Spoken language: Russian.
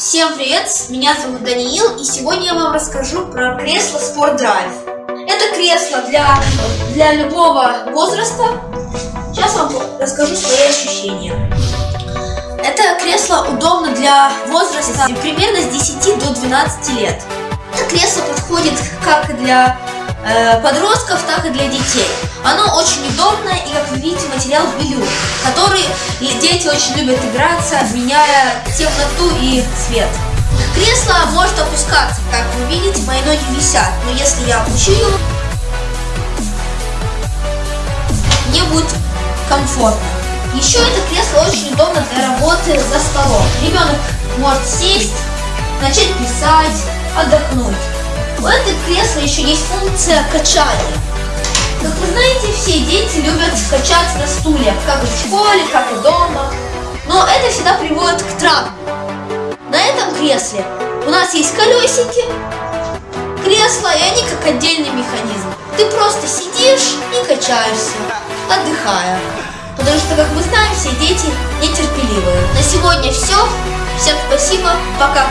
Всем привет, меня зовут Даниил, и сегодня я вам расскажу про кресло Sport Drive. Это кресло для, для любого возраста. Сейчас вам расскажу свои ощущения. Это кресло удобно для возраста примерно с 10 до 12 лет. Это кресло подходит как для э, подростков, так и для детей. Оно очень удобное и, как вы видите, материал велюр, который дети очень любят играться, меняя темноту и цвет. Кресло может опускаться, как вы видите, мои ноги висят, но если я опущу его, мне будет комфортно. Еще это кресло очень удобно для работы за столом. Ребенок может сесть, начать писать, отдохнуть. У этого кресла еще есть функция качания. Как вы знаете, все дети любят качаться на стуле, как и в школе, как и дома. Но это всегда приводит к травме. На этом кресле у нас есть колесики, кресла, и они как отдельный механизм. Ты просто сидишь и качаешься, отдыхая. Потому что, как мы знаем, все дети нетерпеливые. На сегодня все. Всем спасибо. Пока.